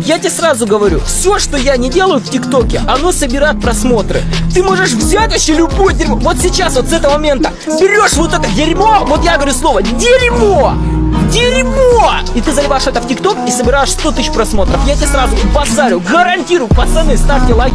Я тебе сразу говорю, все, что я не делаю в ТикТоке, оно собирает просмотры. Ты можешь взять вообще любое дерьмо. Вот сейчас, вот с этого момента, берешь вот это дерьмо, вот я говорю слово, дерьмо! Дерьмо! И ты заливаешь это в ТикТок и собираешь 100 тысяч просмотров. Я тебе сразу базарю, гарантирую, пацаны, ставьте лайк.